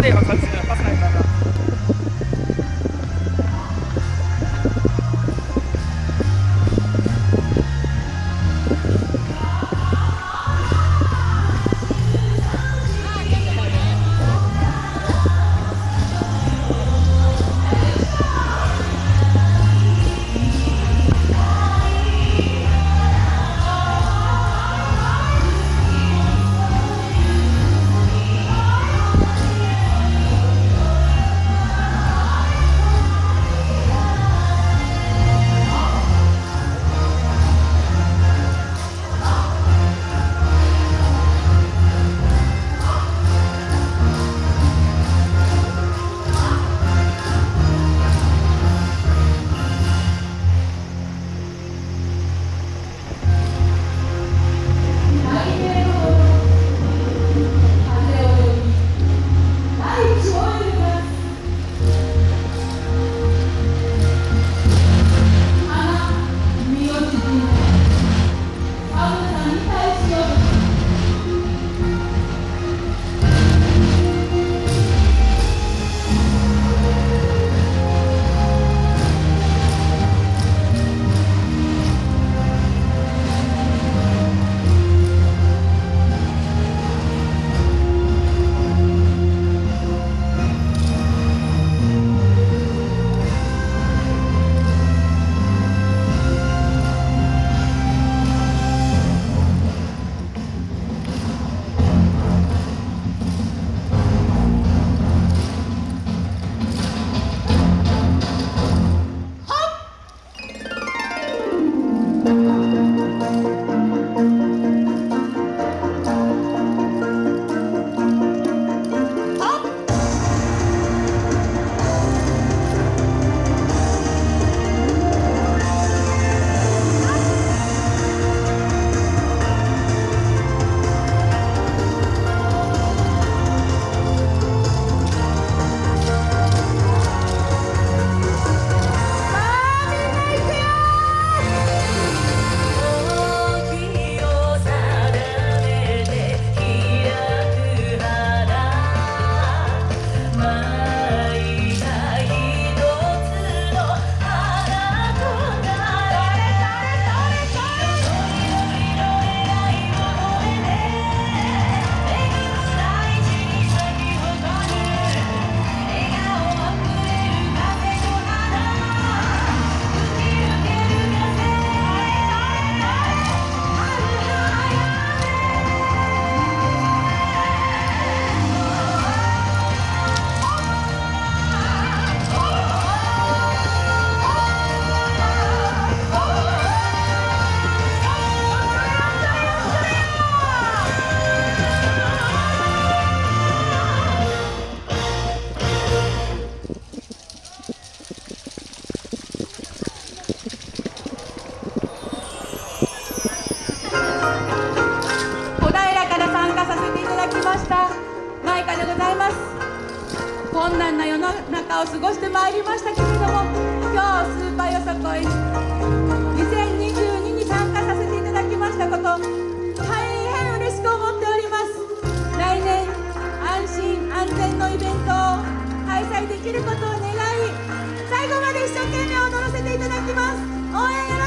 对，好，开を過ごしてまいりましたけれども今日スーパーよさこい2022に参加させていただきましたこと大変嬉しく思っております。来年安心安全のイベントを開催できることを願い最後まで一生懸命踊らせていただきます。応援